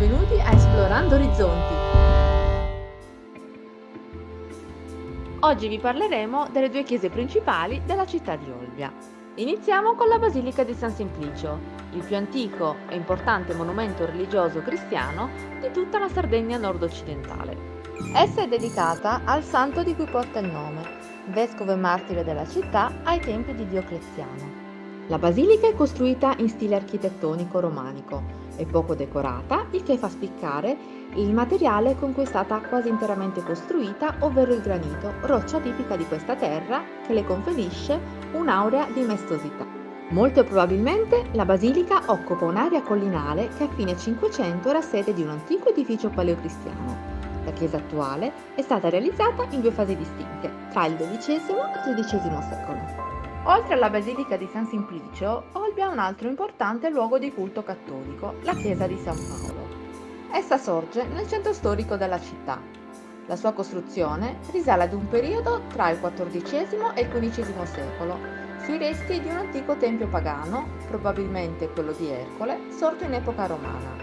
benvenuti a Esplorando Orizzonti. Oggi vi parleremo delle due chiese principali della città di Olbia. Iniziamo con la Basilica di San Simplicio, il più antico e importante monumento religioso cristiano di tutta la Sardegna nord-occidentale. Essa è dedicata al santo di cui porta il nome, vescovo e martire della città ai tempi di Diocleziano. La basilica è costruita in stile architettonico romanico e poco decorata, il che fa spiccare il materiale con cui è stata quasi interamente costruita, ovvero il granito, roccia tipica di questa terra che le conferisce un'aurea di maestosità. Molto probabilmente la basilica occupa un'area collinale che a fine 500 era sede di un antico edificio paleocristiano. La chiesa attuale è stata realizzata in due fasi distinte, tra il XII e il XIII secolo. Oltre alla Basilica di San Simplicio, Olbia ha un altro importante luogo di culto cattolico, la chiesa di San Paolo. Essa sorge nel centro storico della città. La sua costruzione risale ad un periodo tra il XIV e il XV secolo, sui resti di un antico tempio pagano, probabilmente quello di Ercole, sorto in epoca romana.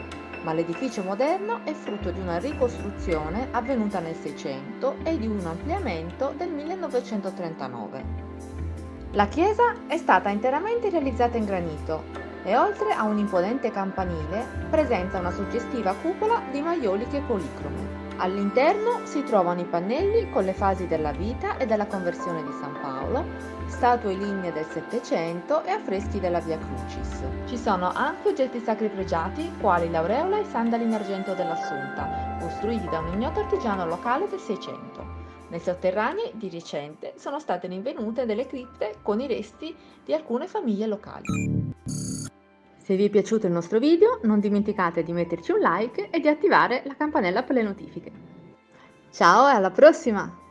Ma l'edificio moderno è frutto di una ricostruzione avvenuta nel Seicento e di un ampliamento del 1939. La chiesa è stata interamente realizzata in granito e oltre a un imponente campanile presenta una suggestiva cupola di maioliche policrome. All'interno si trovano i pannelli con le fasi della vita e della conversione di San Paolo, statue lignee del Settecento e affreschi della Via Crucis. Ci sono anche oggetti sacri pregiati quali l'aureola e i sandali in argento dell'Assunta, costruiti da un ignoto artigiano locale del Seicento. Nei sotterranei di recente sono state rinvenute delle cripte con i resti di alcune famiglie locali. Se vi è piaciuto il nostro video non dimenticate di metterci un like e di attivare la campanella per le notifiche. Ciao e alla prossima!